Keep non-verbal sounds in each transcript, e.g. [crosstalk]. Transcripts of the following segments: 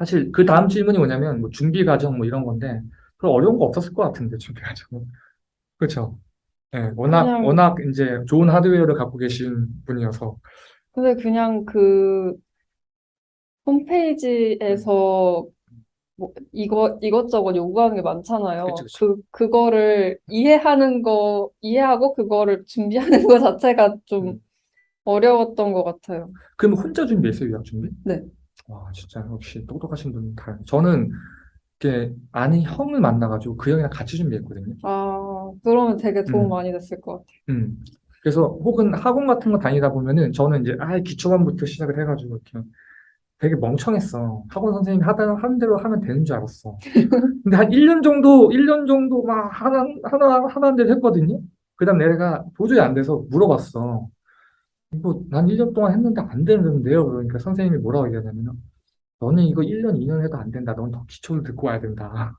사실 그 다음 질문이 뭐냐면 뭐 준비 과정 뭐 이런 건데 그런 어려운 거 없었을 것 같은데 준비 과정은 그렇죠. 예, 워낙 그냥 워낙 이제 좋은 하드웨어를 갖고 계신 분이어서 근데 그냥 그 홈페이지에서 뭐 이거 이것저것 요구하는 게 많잖아요. 그쵸, 그쵸. 그 그거를 이해하는 거 이해하고 그거를 준비하는 거 자체가 좀 음. 어려웠던 것 같아요. 그럼 혼자 준비했어요 유학 준비? 네. 와 진짜 역시 똑똑하신 분 다. 저는 이렇게 아는 형을 만나가지고 그 형이랑 같이 준비했거든요. 아, 그러면 되게 도움 음. 많이 됐을 것 같아요. 음. 그래서 혹은 학원 같은 거 다니다 보면은 저는 이제 아 기초반부터 시작을 해가지고 이렇게 되게 멍청했어. 학원 선생님이 하다 하는 대로 하면 되는 줄 알았어. [laughs] 근데 한 1년 정도, 1년 정도 막 하나, 하나, 하나는 대로 했거든요. 그 다음 내가 도저히 안 돼서 물어봤어. 이거 난 1년 동안 했는데 안 되는데요. 그러니까 선생님이 뭐라고 얘기하냐면, 너는 이거 1년, 2년 해도 안 된다. 넌 더 기초를 듣고 와야 된다.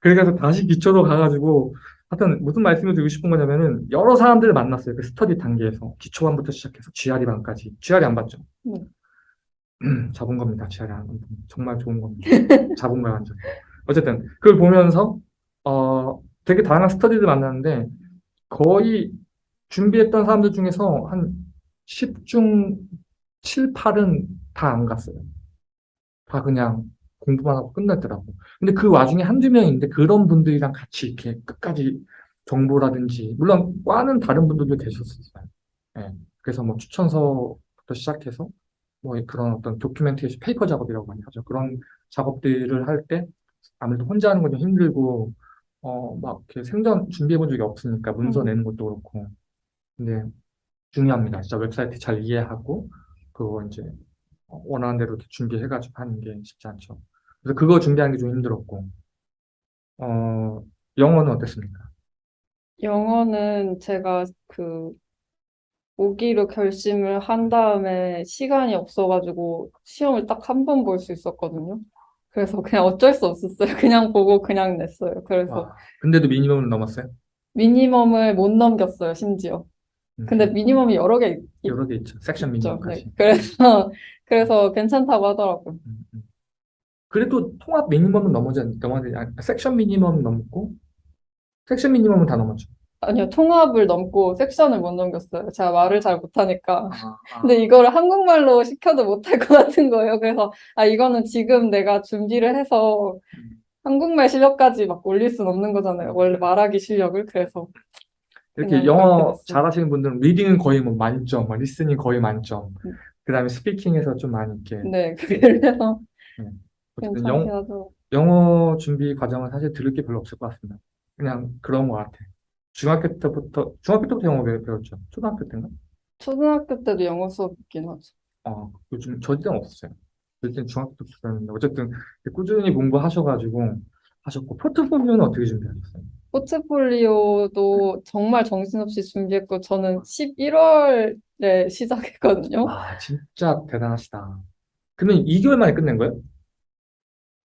그래서 다시 기초로 가가지고, 하여튼 무슨 말씀을 드리고 싶은 거냐면은, 여러 사람들을 만났어요. 그 스터디 단계에서. 기초반부터 시작해서 GRE반까지. GRE 안 봤죠? 네. [clears throat] 잡은 겁니다. GRE 안 정말 좋은 겁니다. [laughs] 잡은 거야, 완전. 어쨌든, 그걸 보면서, 어, 되게 다양한 스터디를 만났는데, 거의 준비했던 사람들 중에서 한 10중 7, 8은 다 안 갔어요. 다 그냥 공부만 하고 끝났더라고. 근데 그 와중에 한두 명인데 그런 분들이랑 같이 이렇게 끝까지 정보라든지, 물론 과는 다른 분들도 계셨었어요. 예. 그래서 뭐 추천서부터 시작해서 뭐 그런 어떤 documentation paper 작업이라고 많이 하죠. 그런 작업들을 할 때 아무래도 혼자 하는 건 좀 힘들고, 어, 막 이렇게 생전 준비해 본 적이 없으니까 문서 음. 내는 것도 그렇고. 근데 중요합니다. 진짜 웹사이트 잘 이해하고, 그거 이제 어, 원하는 대로 준비해가지고 하는 게 쉽지 않죠. 그래서 그거 준비하는 게 좀 힘들었고, 어, 영어는 어땠습니까? 영어는 제가 그 오기로 결심을 한 다음에 시간이 없어가지고 시험을 딱 한 번 볼 수 있었거든요. 그래서 그냥 어쩔 수 없었어요. 그냥 보고 그냥 냈어요. 그래서 와, 근데도 미니멈을 넘었어요? 미니멈을 못 넘겼어요, 심지어. 음, 근데 미니멈이 여러 개 있- 여러 개 있죠. 섹션 있죠. 미니멈까지. 네. 그래서 [laughs] 그래서 괜찮다고 하더라고요. 음, 음. 그래도 통합 미니멈은 넘어지, 넘어야 되지. 아니, 섹션 미니멈은 넘고, 섹션 미니멈은 다 넘었죠. 아니요, 통합을 넘고 섹션을 못 넘겼어요. 제가 말을 잘 못하니까. 아, 아. [laughs] 근데 이거를 한국말로 시켜도 못할 것 같은 거예요. 그래서 아 이거는 지금 내가 준비를 해서 음. 한국말 실력까지 막 올릴 순 없는 거잖아요. 원래 말하기 실력을. 그래서 이렇게 영어. 잘하시는 분들은 reading은 거의 뭐 만점, 뭐 listening 거의 만점. 음. 그 다음에 speaking에서 좀 많이 이렇게. 네, 그래서 어쨌든 괜찮게 영, 하죠. 영어 준비 과정은 사실 들을 게 별로 없을 것 같습니다. 그냥 그런 것 같아. 중학교 때부터, 중학교 때부터 영어 배- 배웠죠. 초등학교 때인가? 초등학교 때도 영어 수업 있긴 하죠. 어, 요즘 저희 때는 없었어요. 저희 때는 중학교 때부터 배웠는데, 어쨌든 꾸준히 공부하셔가지고 하셨고, 포트폴리오는 어떻게 준비하셨어요? 포트폴리오도 정말 정신없이 준비했고 저는 11월에 시작했거든요. 와, 진짜 대단하시다. 그러면 2개월 만에 끝낸 거예요?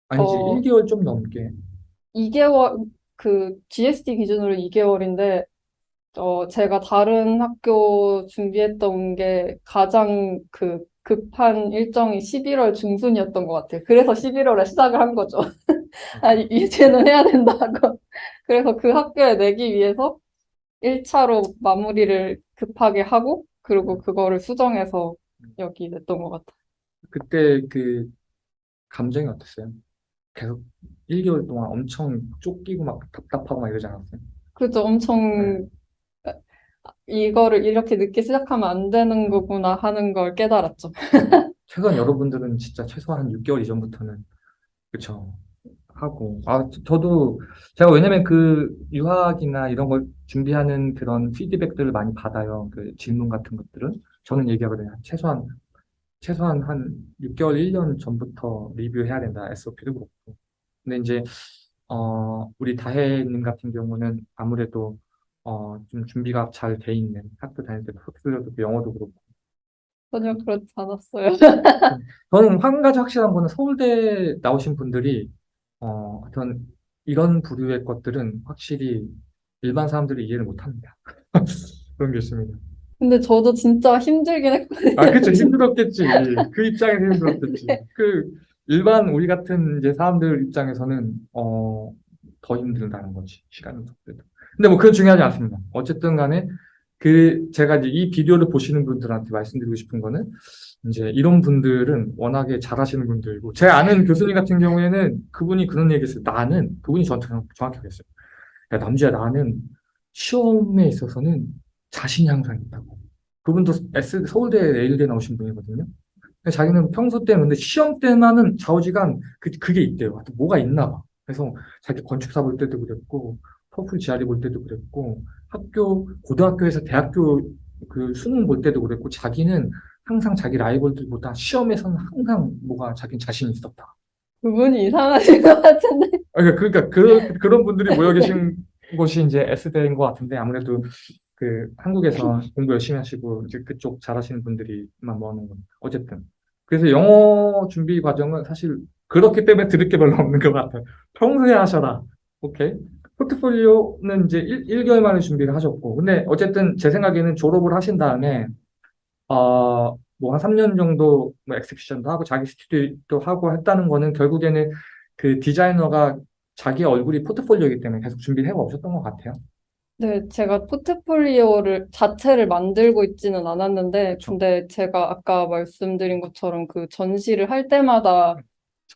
아니지, 어. 1개월 좀 넘게. 2개월 그 GST 기준으로 2개월인데 어 제가 다른 학교 준비했던 게 가장 그 급한 일정이 11월 중순이었던 것 같아요. 그래서 11월에 시작을 한 거죠. [laughs] 아 이- 이제는 해야 된다고. 그래서 그 학교에 내기 위해서 1차로 마무리를 급하게 하고 그리고 그거를 수정해서 여기 냈던 것 같아요. 그때 그 감정이 어땠어요? 계속 1개월 동안 엄청 쫓기고 막 답답하고 막 이러지 않았어요? 그죠? 엄청 이거를 이렇게 늦게 시작하면 안 되는 거구나 하는 걸 깨달았죠. 최소한 여러분들은 진짜 최소한 한 6개월 이전부터는 그쵸 하고. 아 저도 제가 왜냐면 그 유학이나 이런 걸 준비하는 그런 피드백들을 많이 받아요. 그 질문 같은 것들은. 저는 얘기하거든요. 최소한 최소한 한 6개월 1년 전부터 리뷰해야 된다. SOP도 그렇고. 근데 이제 어 우리 다혜님 같은 경우는 아무래도 어 좀 준비가 잘 돼 있는 학교 다닐 때 포트폴리오도 그렇고 영어도 그렇고. 전혀 그렇지 않았어요. 저는 한 가지 확실한 거는 서울대 나오신 분들이 어, 어떤 이런 부류의 것들은 확실히 일반 사람들이 이해를 못합니다. [laughs] 그런 게 있습니다. 근데 저도 진짜 힘들긴 했거든요. 아, 그쵸. [laughs] 힘들었겠지. 그 입장에서 힘들었겠지. 그, 일반 우리 같은 이제 사람들 입장에서는 어, 더 힘들다는 거지 시간은 속도도. 근데 뭐 그건 중요하지 않습니다. 어쨌든 간에 그 제가 이제 이 비디오를 보시는 분들한테 말씀드리고 싶은 거는 이제 이런 분들은 워낙에 잘하시는 분들이고 제 아는 교수님 같은 경우에는 그분이 그런 얘기했어요. 나는 그분이 저한테 정확히 그랬어요. 야 남주야 나는 시험에 있어서는 자신이 항상 있다고. 그분도 S, 서울대 예일대 나오신 분이거든요. 자기는 평소 근데 시험 때만은 좌우지간 그, 그게 있대요. 하여튼 뭐가 있나 봐. 그래서 자기 건축사 볼 때도 그랬고 토플 GRE 볼 때도 그랬고 학교 고등학교에서 대학교 그 수능 볼 때도 그랬고 자기는 항상 자기 라이벌들보다 시험에서는 항상 뭐가 자기 자신이 있었다. 그분이 이상하신 것 같은데. 아, 그러니까, 그러니까 그, [laughs] 그런 분들이 모여 계신 곳이 이제 S대인 것 같은데 아무래도 그 한국에서 [laughs] 공부 열심히 하시고 이제 그쪽 잘하시는 분들이만 모아놓은 겁니다. 어쨌든 그래서 영어 준비 과정은 사실 그렇기 때문에 들을 게 별로 없는 것 같아요. 평소에 하셔라. 오케이. 포트폴리오는 이제 1, 개월 만에 준비를 하셨고 근데 어쨌든 제 생각에는 졸업을 하신 다음에 어, 뭐 한 3년 정도 뭐 엑스피션도 하고 자기 스튜디오도 하고 했다는 거는 결국에는 그 디자이너가 자기 얼굴이 포트폴리오이기 때문에 계속 준비를 해가 오셨던 것 같아요. 네, 제가 포트폴리오를 자체를 만들고 있지는 않았는데, 그쵸. 근데 제가 아까 말씀드린 것처럼 그 전시를 할 때마다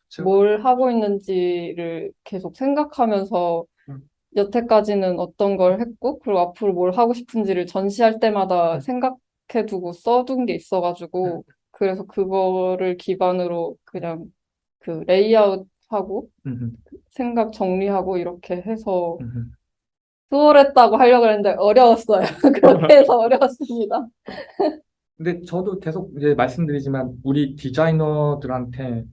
그쵸? 뭘 하고 있는지를 계속 생각하면서 음. 여태까지는 어떤 걸 했고, 그리고 앞으로 뭘 하고 싶은지를 전시할 때마다 음. 생각해두고 써둔 게 있어가지고, 그래서 그거를 기반으로 그냥 그 레이아웃하고 생각 정리하고 이렇게 해서. 수월했다고 하려고 했는데 어려웠어요. [laughs] 그렇게 [laughs] 해서 어려웠습니다. 근데 저도 계속 이제 말씀드리지만 우리 디자이너들한테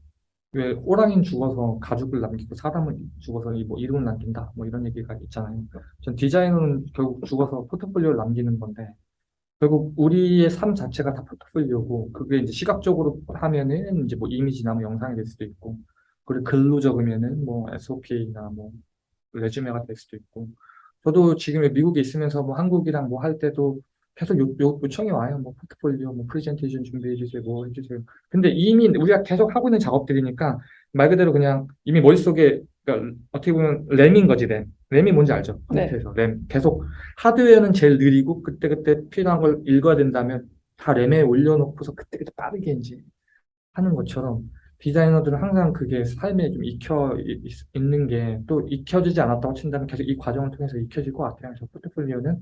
왜 호랑이는 죽어서 가죽을 남기고 사람은 죽어서 이뭐 이름을 남긴다 뭐 이런 얘기가 있잖아요. 전 디자이너는 결국 죽어서 포트폴리오를 남기는 건데 결국 우리의 삶 자체가 다 포트폴리오고 그게 이제 시각적으로 하면은 이제 뭐 이미지나 뭐 영상이 될 수도 있고 그리고 글로 적으면은 뭐 SOP나 뭐 레주메가 될 수도 있고 저도 지금 미국에 있으면서 뭐 한국이랑 뭐 할 때도 계속 요, 요, 요청이 와요. 뭐 포트폴리오, 뭐 프레젠테이션 준비해 주세요, 뭐 해주세요. 근데 이미 우리가 계속 하고 있는 작업들이니까 말 그대로 그냥 이미 머릿속에 그러니까 어떻게 보면 램인 거지 램. 램이 뭔지 알죠? 네. 컴퓨터에서 램. 계속 하드웨어는 제일 느리고 그때 그때 필요한 걸 읽어야 된다면 다 램에 올려놓고서 그때그때 빠르게 이제 하는 것처럼 디자이너들은 항상 그게 삶에 좀 익혀 있는 게 또 익혀지지 않았다고 친다면 계속 이 과정을 통해서 익혀질 것 같아요. 그래서 포트폴리오는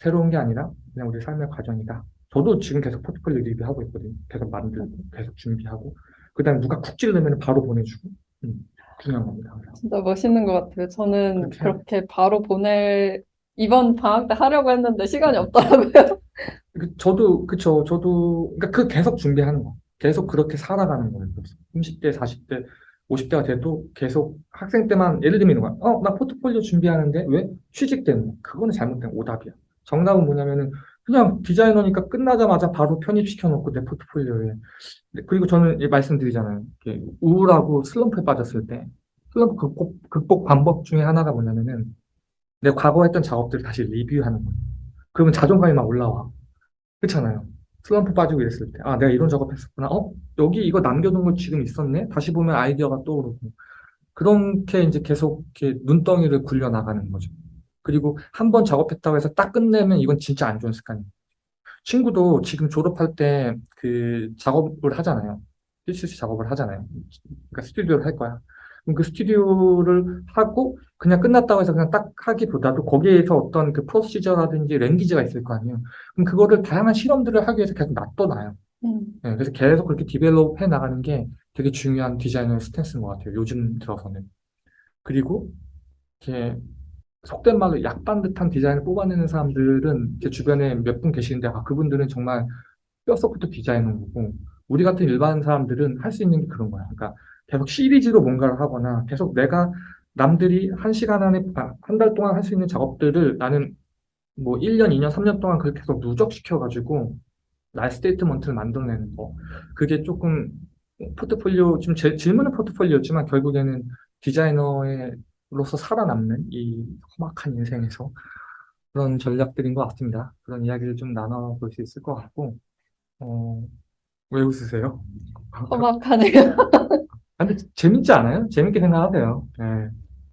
새로운 게 아니라 그냥 우리 삶의 과정이다. 저도 지금 계속 포트폴리오 리뷰하고 있거든요. 계속 만들고, 계속 준비하고. 그 다음에 누가 쿡 찌르면 바로 보내주고. 음, 중요한 겁니다. 진짜 멋있는 것 같아요. 저는 그렇게 그렇게 바로 보낼 이번 방학 때 하려고 했는데 시간이 없더라고요. 그, 저도, 그쵸. 저도, 그러니까 그 계속 준비하는 거. 계속 그렇게 살아가는 거예요. 그래서 30대, 40대, 50대가 돼도 계속 학생 때만 예를 들면 이런 거야. 어, 나 포트폴리오 준비하는데 왜? 취직 때문에. 그거는 잘못된 오답이야. 정답은 뭐냐면은 그냥 디자이너니까 끝나자마자 바로 편입시켜 놓고 내 포트폴리오에. 네, 그리고 저는 이 말씀드리잖아요. 우울하고 슬럼프에 빠졌을 때 슬럼프 극복, 극복 방법 중에 하나가 뭐냐면은 내 과거 했던 작업들을 다시 리뷰하는 거예요. 그러면 자존감이 막 올라와. 그렇잖아요. 슬럼프 빠지고 이랬을 때, 아, 내가 이런 작업 했었구나. 어, 여기 이거 남겨둔 거 지금 있었네? 다시 보면 아이디어가 떠오르고. 그렇게 이제 계속 이렇게 눈덩이를 굴려 나가는 거죠. 그리고 한 번 작업했다고 해서 딱 끝내면 이건 진짜 안 좋은 습관이에요. 친구도 지금 졸업할 때 그 작업을 하잖아요. TCC 작업을 하잖아요. 그러니까 스튜디오를 할 거야. 그럼 그 스튜디오를 하고 그냥 끝났다고 해서 그냥 딱 하기보다도 거기에서 어떤 그 procedure라든지 language가 있을 거 아니에요. 그럼 그거를 다양한 실험들을 하기 위해서 계속 놔둬놔요. 음, 네, 그래서 계속 그렇게 develop 해 나가는 게 되게 중요한 디자이너의 stance인 것 같아요. 요즘 들어서는. 그리고 이렇게 속된 말로 약 빤 듯한 디자인을 뽑아내는 사람들은 제 주변에 몇 분 계시는데 아, 그분들은 정말 뼛속부터 디자이너인 거고 우리 같은 일반 사람들은 할 수 있는 게 그런 거야. 그러니까 계속 시리즈로 뭔가를 하거나 계속 내가 남들이 한 시간 안에 아, 한달 동안 할 수 있는 작업들을 나는 뭐 1년, 2년, 3년 동안 그렇게 계속 누적시켜가지고 나의 statement를 만들어내는 거. 그게 조금 포트폴리오, 지금 제, 질문은 포트폴리오지만 결국에는 디자이너 로서 살아남는 이 험악한 인생에서 그런 전략들인 것 같습니다. 그런 이야기를 좀 나눠볼 수 있을 것 같고, 어, 왜 웃으세요? [laughs] 험악하네요. 아, 근데 재밌지 않아요? 재밌게 생각하세요. 네.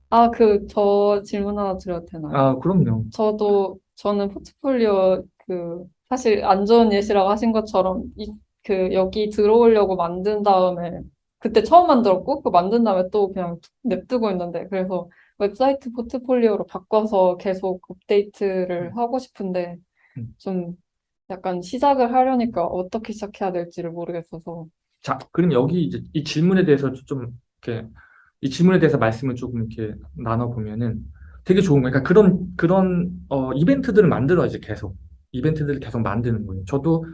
아, 그, 저 질문 하나 드려도 되나요? 아, 그럼요. 저도, 저는 포트폴리오, 그, 사실 안 좋은 예시라고 하신 것처럼, 이, 그, 여기 들어오려고 만든 다음에, 그때 처음 만들었고, 그 만든 다음에 또 그냥 냅두고 있는데, 그래서 웹사이트 포트폴리오로 바꿔서 계속 업데이트를 하고 싶은데, 음. 좀 약간 시작을 하려니까 어떻게 시작해야 될지를 모르겠어서. 자, 그럼 여기 이제 이 질문에 대해서 좀 이렇게 이 질문에 대해서 말씀을 조금 이렇게 나눠 보면은 되게 좋은 거예요. 그러니까 그런 그런 어, 이벤트들을 만들어야지 계속 이벤트들을 계속 만드는 거예요. 저도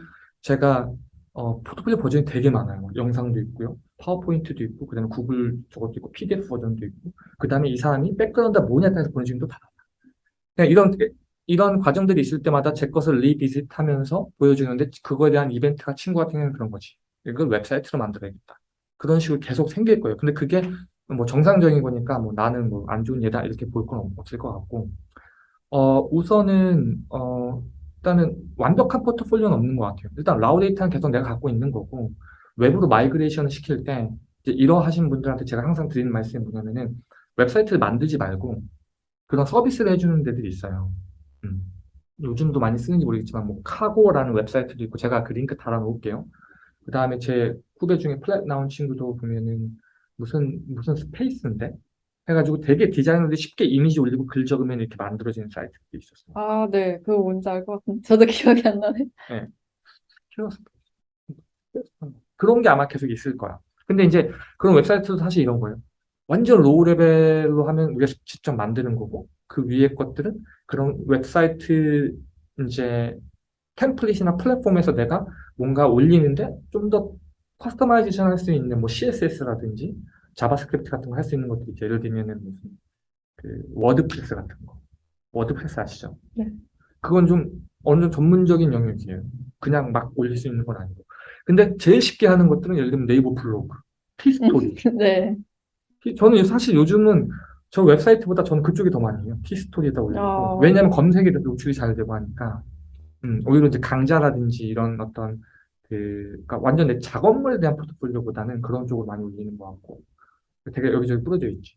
제가 어, 포트폴리오 버전이 되게 많아요. 뭐 영상도 있고요, 파워포인트도 있고, 그다음에 구글 저것도 있고, PDF 버전도 있고, 그다음에 이 사람이 백그라운드가 뭐냐에 따라서 보내주는 것도 다. 그냥 이런 이런 과정들이 있을 때마다 제 것을 리비짓하면서 보여주는데 그거에 대한 이벤트가 친구가 생기는 그런 거지. 이걸 웹사이트로 만들어야겠다. 그런 식으로 계속 생길 거예요. 근데 그게 뭐 정상적인 거니까 뭐 나는 뭐 안 좋은 예다 이렇게 볼 건 없을 것 같고 어 우선은 어 일단은 완벽한 포트폴리오는 없는 것 같아요. 일단 raw data는 계속 내가 갖고 있는 거고 외부로 migration을 시킬 때 이제 이러하신 분들한테 제가 항상 드리는 말씀이 뭐냐면은 웹사이트를 만들지 말고 그런 서비스를 해주는 데들이 있어요. 음. 요즘도 많이 쓰는지 모르겠지만 뭐 Cargo라는 웹사이트도 있고 제가 그 링크 달아 놓을게요. 그 다음에 제 후배 중에 Pratt 나온 친구도 보면은 무슨 무슨 space인데 해가지고 되게 디자이너들이 쉽게 이미지 올리고 글 적으면 이렇게 만들어지는 사이트도 있었어요. 아, 네. 그거 뭔지 알 것 같은데. 저도 [laughs] 기억이 안 나네. Space. 그런 게 아마 계속 있을 거야. 근데 이제 그런 웹사이트도 사실 이런 거예요. 완전 low level로 하면 우리가 직접 만드는 거고 그 위에 것들은 그런 웹사이트 이제 템플릿이나 플랫폼에서 내가 뭔가 올리는데 좀 더 customization 할 수 있는 뭐 CSS라든지 JavaScript 같은 거 할 수 있는 것들이 있죠. 예를 들면은 무슨 그 WordPress 같은 거. WordPress 아시죠? 네. 그건 좀 어느 정도 전문적인 영역이에요. 그냥 막 올릴 수 있는 건 아니고. 근데 제일 쉽게 하는 것들은 예를 들면 네이버 블로그, 티스토리. [laughs] 네. 티- 저는 사실 요즘은 저 웹사이트보다 저는 그쪽이 더 많이 해요. 티스토리에다 올리고. 아. 왜냐면 검색에도 노출이 잘 되고 하니까. 음, 오히려 이제 강좌라든지 이런 어떤 그, 그러니까 완전 내 작업물에 대한 포트폴리오보다는 그런 쪽으로 많이 올리는 것 같고. 되게 여기저기 뿌려져 있지.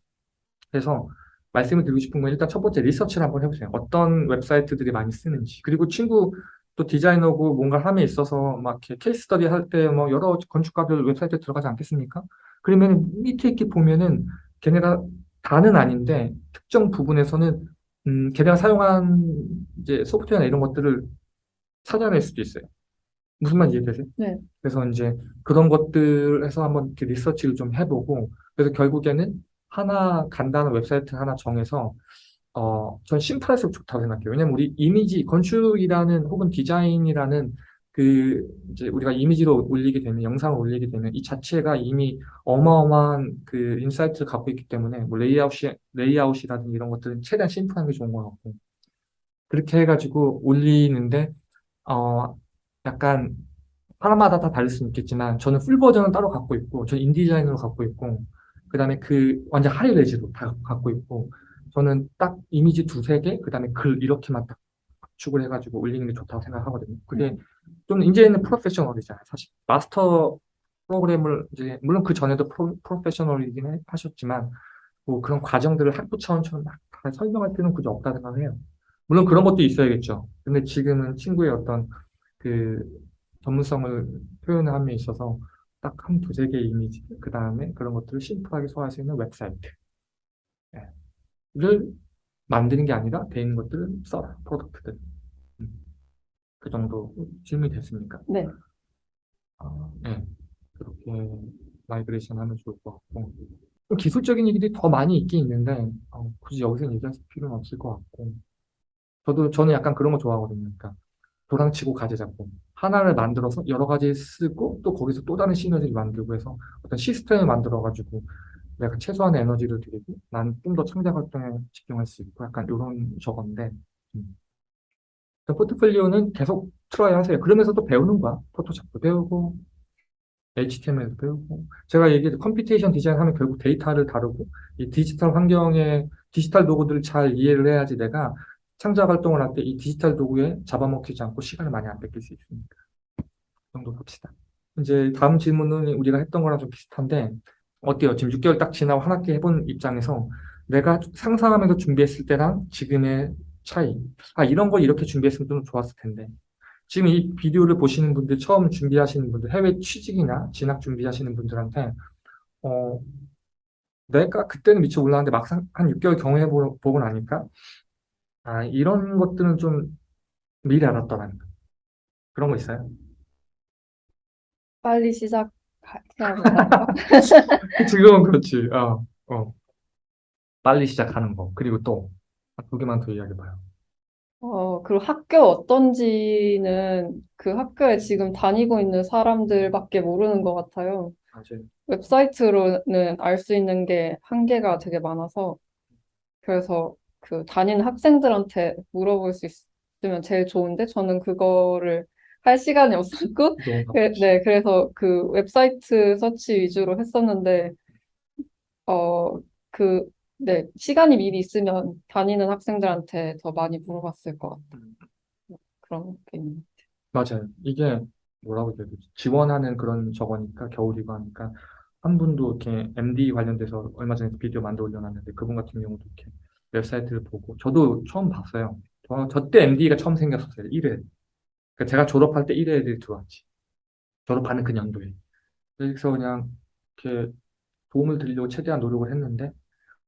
그래서 말씀을 드리고 싶은 건 일단 첫 번째 리서치를 한번 해보세요. 어떤 웹사이트들이 많이 쓰는지. 그리고 친구 또 디자이너고 뭔가 함에 있어서 막 이렇게 case study 할 때 뭐 여러 건축가들 웹사이트에 들어가지 않겠습니까? 그러면 밑에 이렇게 보면은 걔네가 다는 아닌데 특정 부분에서는 음, 걔네가 사용한 이제 소프트웨어나 이런 것들을 찾아낼 수도 있어요. 무슨 말인지 이해되세요? 네. 그래서 이제 그런 것들에서 한번 이렇게 리서치를 좀 해보고 그래서 결국에는 하나 간단한 웹사이트 하나 정해서 어, 전 심플할수록 좋다고 생각해요. 왜냐면 우리 이미지, 건축이라는 혹은 디자인이라는 그 이제 우리가 이미지로 올리게 되면 영상을 올리게 되면 이 자체가 이미 어마어마한 그 insight를 갖고 있기 때문에 뭐 레이아웃이 레이아웃이라든지 이런 것들은 최대한 심플한 게 좋은 것 같고 그렇게 해가지고 올리는데 어 약간 사람마다 다 다를 수는 있겠지만 저는 full version은 따로 갖고 있고 저는 InDesign으로 갖고 있고 그 다음에 그 완전 high-res로 다 갖고 있고 저는 딱 이미지 두세 개 그 다음에 글 이렇게만 딱 압축을 해가지고 올리는 게 좋다고 생각하거든요. 그게 좀 이제는 프로페셔널이잖아요. 사실 마스터 프로그램을 이제 물론 그 전에도 프로, 프로페셔널이긴 해- 하셨지만 뭐 그런 과정들을 학부 차원처럼 막 다 설명할 필요는 굳이 없다 생각해요. 물론 그런 것도 있어야겠죠. 근데 지금은 친구의 어떤 그 전문성을 표현함에 있어서 딱 한 두세 개의 이미지, 그 다음에 그런 것들을 심플하게 소화할 수 있는 웹사이트 를 만드는 게 아니라 돼 있는 것들을 써라, product들. 음. 그 정도 질문이 됐습니까? 네. 아, 네. 그렇게 migration 하면 좋을 것 같고. 좀 기술적인 얘기들이 더 많이 있긴 있는데, 어, 굳이 여기서 얘기할 필요는 없을 것 같고. 저도, 저는 약간 그런 거 좋아하거든요. 그러니까, 도랑치고 가재 잡고. 하나를 만들어서 여러 가지 쓰고, 또 거기서 또 다른 시너지를 만들고 해서 어떤 시스템을 만들어가지고, 내가 최소한의 에너지를 들이고, 난 좀 더 창작 활동에 집중할 수 있고, 약간 이런 저건데, 음. 그 포트폴리오는 계속 try 하세요. 그러면서 또 배우는 거야. Photoshop도 배우고, HTML도 배우고. 제가 얘기했 computation 디자인 하면 결국 데이터를 다루고, 이 디지털 환경에 디지털 도구들을 잘 이해를 해야지 내가 창작 활동을 할 때 이 디지털 도구에 잡아먹히지 않고 시간을 많이 안 뺏길 수 있으니까. 그 정도 봅시다. 이제 다음 질문은 우리가 했던 거랑 좀 비슷한데, 어때요? 지금 6개월 딱 지나고 한 학기 해본 입장에서 내가 상상하면서 준비했을 때랑 지금의 차이. 아, 이런 걸 이렇게 준비했으면 좀 좋았을 텐데. 지금 이 비디오를 보시는 분들, 처음 준비하시는 분들, 해외 취직이나 진학 준비하시는 분들한테, 어, 내가 그때는 미처 몰랐는데 막상 한 6개월 경험해 보고 나니까, 아, 이런 것들은 좀 미리 알았더라는 거. 그런 거 있어요? 빨리 된다. [laughs] 지금은 그렇지. 어, 어. 빨리 시작하는 거. 그리고 또, 두 개만 더 이야기해봐요. 어, 그리고 학교 어떤지는 그 학교에 지금 다니고 있는 사람들밖에 모르는 것 같아요. 맞아요. 웹사이트로는 알 수 있는 게 한계가 되게 많아서 그래서 그 다니는 학생들한테 물어볼 수 있으면 제일 좋은데 저는 그거를 할 시간이 없었고 [laughs] 그, 네, 그래서 그 웹사이트 서치 위주로 했었는데 어, 그, 네, 시간이 미리 있으면 다니는 학생들한테 더 많이 물어봤을 것 같아요. 그런 게 있는. 맞아요. 이게 뭐라고 해야 되지? 지원하는 그런 저거니까 겨울이고 하니까 한 분도 이렇게 MD 관련돼서 얼마 전에 비디오 만들어 올려놨는데 그분 같은 경우도 이렇게 웹사이트를 보고 저도 처음 봤어요. 저, 저 때 MD가 처음 생겼었어요. 1회. 그러니까 제가 졸업할 때 1회 애들이 들어왔지. 졸업하는 그 년도에. 그래서 그냥 이렇게 도움을 드리려고 최대한 노력을 했는데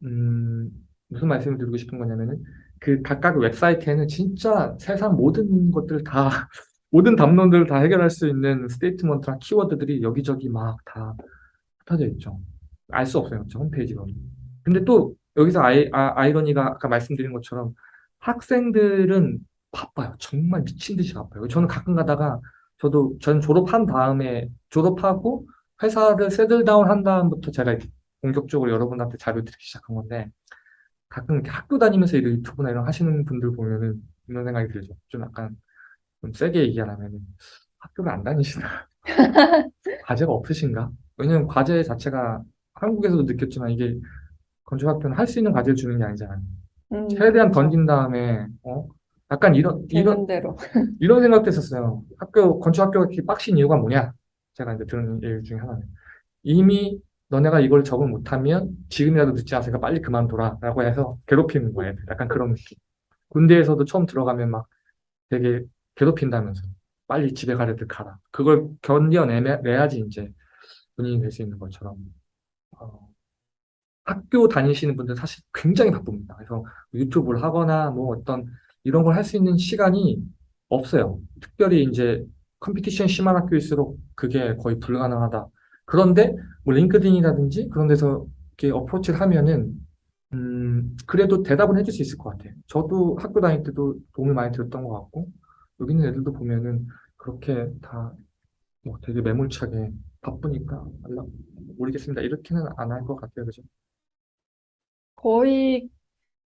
음, 무슨 말씀을 드리고 싶은 거냐면은 그 각각 웹사이트에는 진짜 세상 모든 것들 다 [laughs] 모든 담론들을 다 해결할 수 있는 statement랑 키워드들이 여기저기 막 다 흩어져 있죠. 알 수 없어요. 저 홈페이지로는. 근데 또 여기서 아이, 아, 아이러니가 아까 말씀드린 것처럼 학생들은 바빠요. 정말 미친 듯이 바빠요. 저는 가끔 가다가 저도 전 졸업한 다음에 졸업하고 회사를 세틀다운 한 다음부터 제가 이렇게 본격적으로 여러분한테 자료 드리기 시작한 건데 가끔 이렇게 학교 다니면서 이런 유튜브나 이런 하시는 분들 보면은 이런 생각이 들죠. 좀 약간 좀 세게 얘기하라면은 학교를 안 다니시나? [laughs] 과제가 없으신가? 왜냐면 과제 자체가 한국에서도 느꼈지만 이게 건축학교는 할 수 있는 과제를 주는 게 아니잖아요. 음, 최대한 그렇죠. 던진 다음에 어? 약간 이런 이런 대로. 이런 생각도 했었어요. 학교, 건축 학교가 이렇게 빡신 이유가 뭐냐? 제가 이제 들은 얘기 중에 하나는. 이미 너네가 이걸 적응 못하면 지금이라도 늦지 않으니까 빨리 그만둬라. 라고 해서 괴롭히는 거예요. 약간 그런 느낌. 군대에서도 처음 들어가면 막 되게 괴롭힌다면서. 빨리 집에 가려 들 가라. 그걸 견뎌내야지 이제 본인이 될 수 있는 것처럼. 어, 학교 다니시는 분들 사실 굉장히 바쁩니다. 그래서 유튜브를 하거나 뭐 어떤 이런 걸 할 수 있는 시간이 없어요. 특별히 이제 competition 심한 학교일수록 그게 거의 불가능하다. 그런데 뭐 링크드인이라든지 그런 데서 이렇게 approach를 하면은 음 그래도 대답은 해줄 수 있을 것 같아요. 저도 학교 다닐 때도 도움을 많이 들었던 것 같고 여기 있는 애들도 보면은 그렇게 다 뭐 되게 매몰차게 바쁘니까 모르겠습니다. 이렇게는 안 할 것 같아요. 그죠? 거의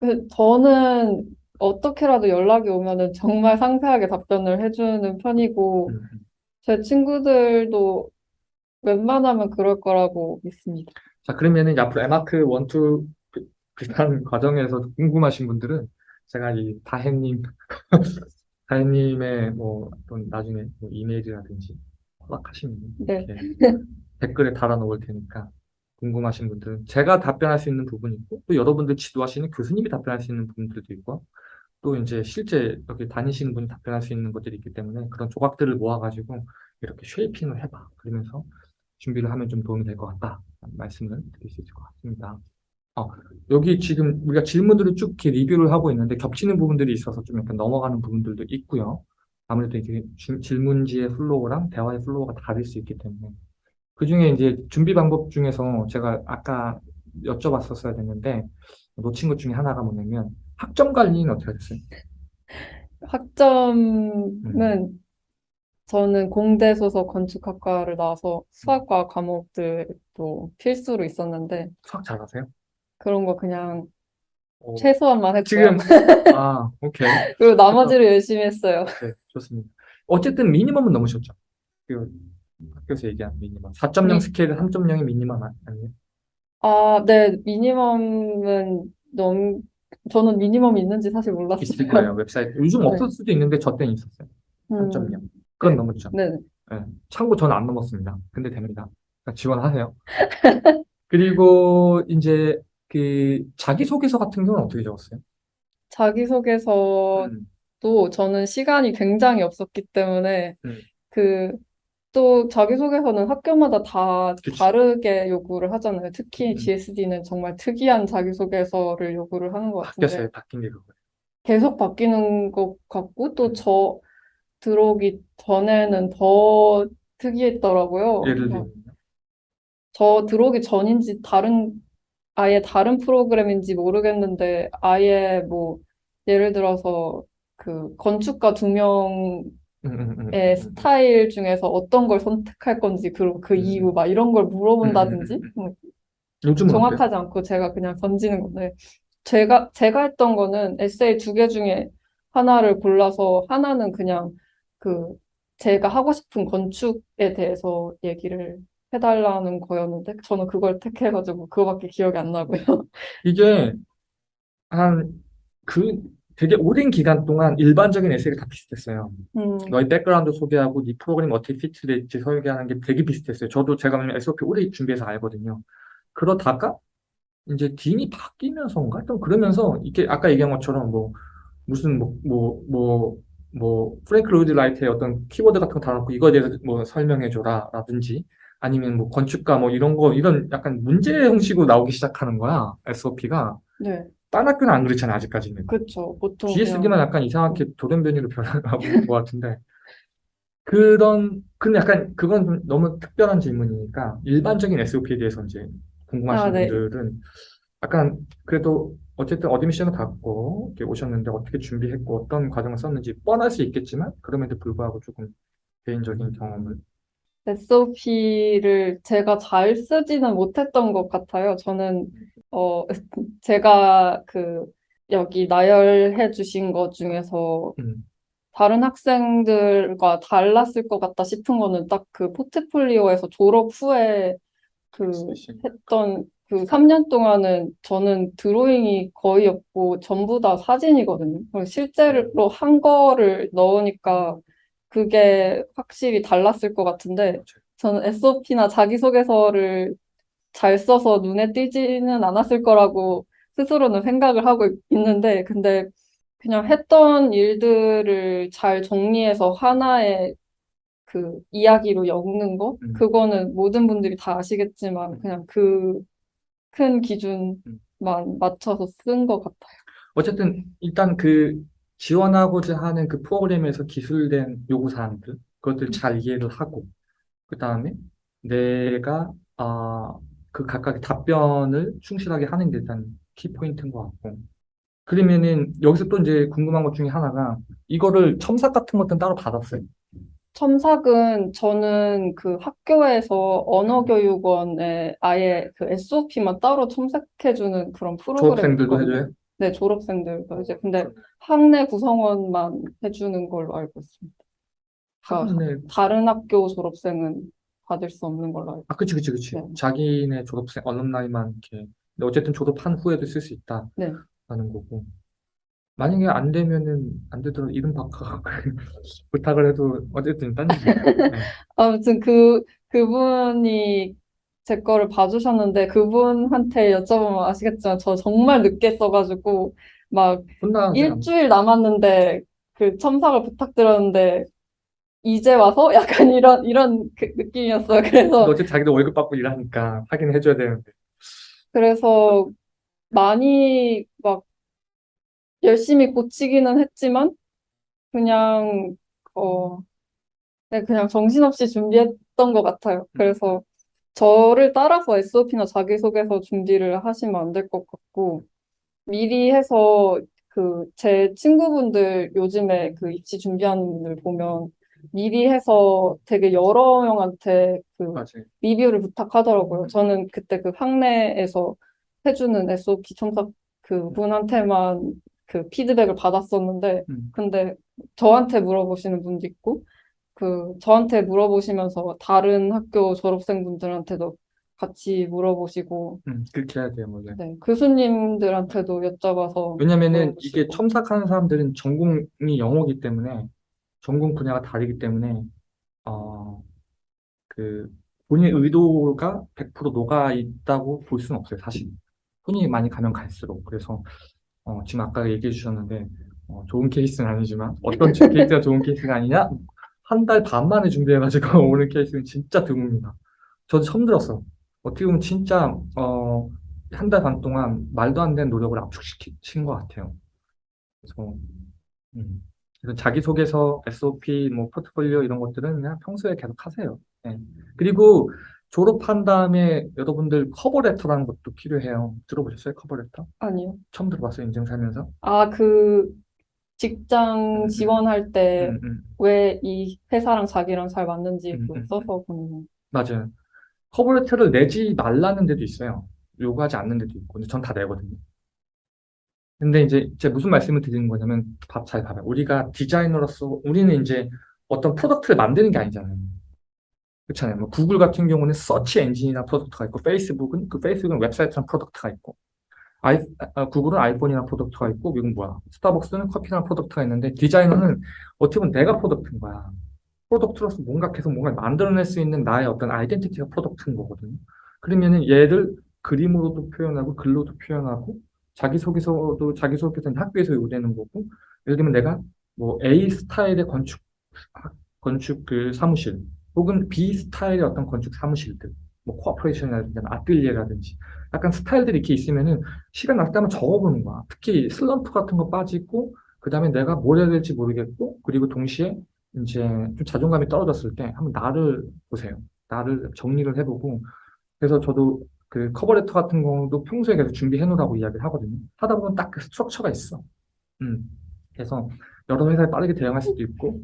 그 저는 어떻게라도 연락이 오면은 정말 상세하게 답변을 해주는 편이고 음. 제 친구들도 웬만하면 그럴 거라고 믿습니다. 자, 그러면은 앞으로 에마크 원투 비- 비슷한 [laughs] 과정에서 궁금하신 분들은 제가 이 다혜님, [laughs] 다혜님의 뭐 어떤 나중에 뭐 이메일이라든지 허락하시면 네. 댓글에 달아놓을 테니까 궁금하신 분들은 제가 답변할 수 있는 부분이 있고 또 여러분들 지도하시는 교수님이 답변할 수 있는 부분들도 있고 또 이제 실제 여기 다니시는 분이 답변할 수 있는 것들이 있기 때문에 그런 조각들을 모아가지고 이렇게 쉐이핑을 해봐. 그러면서 준비를 하면 좀 도움이 될 것 같다. 말씀을 드릴 수 있을 것 같습니다. 어, 여기 지금 우리가 질문들을 쭉 이렇게 review를 하고 있는데 겹치는 부분들이 있어서 좀 약간 넘어가는 부분들도 있고요. 아무래도 이게 주- 질문지의 flow랑 대화의 flow가 다를 수 있기 때문에 그 중에 이제 준비 방법 중에서 제가 아까 여쭤봤었어야 됐는데 놓친 것 중에 하나가 뭐냐면 학점 관리는 어떻게 하셨어요? 학점은 저는 공대 소속 건축학과를 나와서 수학과 과목들도 필수로 있었는데 수학 잘하세요? 그런 거 그냥 어, 최소한만 했고요. 지금 [laughs] 아 오케이 그리고 나머지를 열심히 했어요. 네, 좋습니다. 어쨌든 미니멈은 넘으셨죠? 그 학교에서 얘기한 미니멈 4.0 미- 스케일은 3.0이 미니멈 아- 아니에요? 아, 네, 미니멈은 넘, 저는 미니멈이 있는지 사실 몰랐어요. 있을 거예요 웹사이트 요즘 네. 없을 수도 있는데 저 때는 있었어요 음, 3.0 그건 네. 넘었죠 네. 네. 참고 저는 안 넘었습니다 근데 됩니다 그러니까 지원하세요 [laughs] 그리고 이제 그 자기소개서 같은 경우는 어떻게 적었어요? 자기소개서도 음, 저는 시간이 굉장히 없었기 때문에 음, 그 또 자기소개서는 학교마다 다 그치. 다르게 요구를 하잖아요. 특히 음, GSD는 정말 특이한 자기소개서를 요구를 하는 것 같은데 바뀌었어요. 바뀐 게 그거예요. 계속 바뀌는 것 같고 또 음, 저 들어오기 전에는 더 특이했더라고요. 예를 막 들면요. 저 들어오기 전인지 다른 아예 다른 프로그램인지 모르겠는데 아예 뭐 예를 들어서 그 건축가 두 명 의 음, 음, 음, 음, 음, 스타일 중에서 어떤 걸 선택할 건지 그리고 그 음, 이유 음, 막 이런 걸 물어본다든지? 정확하지 않고 제가 그냥 던지는 건데. 제가 제가 했던 거는 에세이 두 개 중에 하나를 골라서 하나는 그냥 그 제가 하고 싶은 건축에 대해서 얘기를 해달라는 거였는데 저는 그걸 택해가지고 그거밖에 기억이 안 나고요. 이게 한 그 되게 오랜 기간 동안 일반적인 에세이가 다 비슷했어요. 음, 너의 background 소개하고 네 프로그램 어떻게 fit될지 설계하는 게 되게 비슷했어요. 저도 제가 SOP 오래 준비해서 알거든요. 그러다가 이제 dean이 바뀌면서인가? 좀 그러면서 이게 아까 얘기한 것처럼 뭐 무슨 뭐 뭐 뭐 뭐 프랭크 로이드 라이트의 어떤 키워드 같은 거 달아놓고 이거에 대해서 뭐 설명해줘라 라든지 아니면 뭐 건축가 뭐 이런 거 이런 약간 문제 형식으로 나오기 시작하는 거야 SOP가 네, 딴 학교는 안 그렇잖아요 아직까지는 그쵸. 보통 GSD만 약간 이상하게 돌연변이로 변하고 있는 것 같은데 그런, 근데 약간 그건 좀 너무 특별한 질문이니까 일반적인 SOP에 대해서 이제 아, 궁금하신 네. 분들은 약간 그래도 어쨌든 admission을 받고 이렇게 오셨는데 어떻게 준비했고 어떤 과정을 썼는지 뻔할 수 있겠지만 그럼에도 불구하고 조금 개인적인 경험을 SOP를 제가 잘 쓰지는 못했던 것 같아요. 저는, 어, [laughs] 제가 그, 여기 나열해 주신 것 중에서 음, 다른 학생들과 달랐을 것 같다 싶은 거는 딱 그 포트폴리오에서 졸업 후에 그 했던 그 3년 동안은 저는 드로잉이 거의 없고 전부 다 사진이거든요. 실제로 한 거를 넣으니까 그게 확실히 달랐을 것 같은데 맞아요. 저는 SOP나 자기소개서를 잘 써서 눈에 띄지는 않았을 거라고 스스로는 생각을 하고 있- 있는데 근데 그냥 했던 일들을 잘 정리해서 하나의 그 이야기로 엮는 거? 음, 그거는 모든 분들이 다 아시겠지만 음, 그냥 그큰 음. 기준만 맞춰서 쓴 것 같아요. 어쨌든 일단 그 지원하고자 하는 그 프로그램에서 기술된 요구사항들 그것들 잘 이해를 하고 그 다음에 내가 아, 그 각각의 답변을 충실하게 하는 게 일단 키포인트인 것 같고 그러면은 여기서 또 이제 궁금한 것 중에 하나가 이거를 첨삭 같은 것들은 따로 받았어요. 첨삭은 저는 그 학교에서 언어교육원에 아예 그 SOP만 따로 첨삭해주는 그런 프로그램이 졸업생들도 있거든요. 해줘요? 네, 졸업생들도 이제 근데 학내 구성원만 해주는 걸로 알고 있습니다. 그러니까 학내 다른 학교 졸업생은 받을 수 없는 걸로 알고 아 그치 그치. 그치 네. 자기네 졸업생 얼럼나이만 이렇게 근데 어쨌든 졸업한 후에도 쓸 수 있다라는 네. 거고 만약에 안 되면은 안 되더라도 이름 바꿔 [laughs] 부탁을 해도 어쨌든 딴 얘기고 [laughs] 네. 아무튼 그, 그분이 제 거를 봐주셨는데 그분한테 여쭤보면 아시겠지만 저 정말 늦게 써가지고 막 일주일 남았는데 그 첨삭을 부탁드렸는데 이제 와서 [laughs] 약간 이런, 이런 그 느낌이었어요. 그래서, 어쨌든 자기도 월급 받고 일하니까 하긴 해줘야 되는데 그래서 많이 막 열심히 고치기는 했지만 그냥, 어, 네, 그냥 정신없이 준비했던 것 같아요. 그래서 저를 따라서 SOP나 자기소개서 준비를 하시면 안 될 것 같고, 미리 해서 그 제 친구분들 요즘에 그 입시 준비하는 분들 보면 미리 해서 되게 여러 명한테 그 맞아요. 리뷰를 부탁하더라고요. 저는 그때 그 학내에서 해주는 SOP 첨삭 그 분한테만 그 피드백을 받았었는데, 음, 근데 저한테 물어보시는 분도 있고, 그 저한테 물어보시면서 다른 학교 졸업생분들한테도 같이 물어보시고, 음, 그렇게 해야 돼요 원래. 네, 교수님들한테도 여쭤봐서 왜냐면은 이게 물어보시고. 첨삭하는 사람들은 전공이 영어기 때문에 전공 분야가 다르기 때문에 어, 그 본인 의도가 100% 녹아 있다고 볼 수는 없어요, 사실. 손이 많이 가면 갈수록. 그래서 어, 지금 아까 얘기해 주셨는데 어, 좋은 케이스는 아니지만 어떤 [laughs] 케이스가 좋은 케이스가 아니냐? 한 달 반 만에 준비해가지고 [laughs] 오는 케이스는 진짜 드뭅니다. 저도 처음 들었어. 어떻게 보면 진짜 어, 한 달 반 동안 말도 안 되는 노력을 압축시킨 것 같아요. 그래서, 음, 그래서 자기소개서, SOP, 뭐 포트폴리오 이런 것들은 그냥 평소에 계속 하세요. 네. 그리고 졸업한 다음에 여러분들 커버레터라는 것도 필요해요. 들어보셨어요? 커버레터? 아니요. 처음 들어봤어요, 인생 살면서? 아, 그 직장 음, 지원할 때 음, 음, 왜이 회사랑 자기랑 잘 맞는지 음, 음. 써서 보는 맞아요. 커버레터를 내지 말라는 데도 있어요. 요구하지 않는 데도 있고. 근데 전 다 내거든요. 근데 이제 제가 무슨 말씀을 드리는 거냐면 잘 봐봐요. 우리가 디자이너로서 우리는 이제 어떤 product를 만드는 게 아니잖아요. 그렇잖아요. 뭐 구글 같은 경우는 search engine이나 product가 있고 페이스북은 그 페이스북은 웹사이트랑 product가 있고 아이, 아, 구글은 아이폰이랑 product가 있고 이건 뭐야? 스타벅스는 커피랑 product가 있는데 디자이너는 어떻게 보면 내가 product인 거야. product로서 뭔가 계속 뭔가 만들어낼 수 있는 나의 어떤 identity가 product인 거거든요. 그러면은 얘를 그림으로도 표현하고 글로도 표현하고 자기소개서도 자기소개서는 학교에서 요구되는 거고 예를 들면 내가 뭐 A 스타일의 건축 학- 건축 그 사무실 혹은 B 스타일의 어떤 건축 사무실들 뭐 corporation이라든지 아뜰리에라든지 약간 스타일들이 이렇게 있으면은 시간 날 때만 적어보는 거야. 특히 슬럼프 같은 거 빠지고 그 다음에 내가 뭘 해야 될지 모르겠고 그리고 동시에 이제 좀 자존감이 떨어졌을 때 한번 나를 보세요. 나를 정리를 해보고 그래서 저도 그 커버레터 같은 경우도 평소에 계속 준비해 놓으라고 이야기를 하거든요. 하다 보면 딱 그 스트럭처가 있어. 음. 그래서 여러 회사에 빠르게 대응할 수도 있고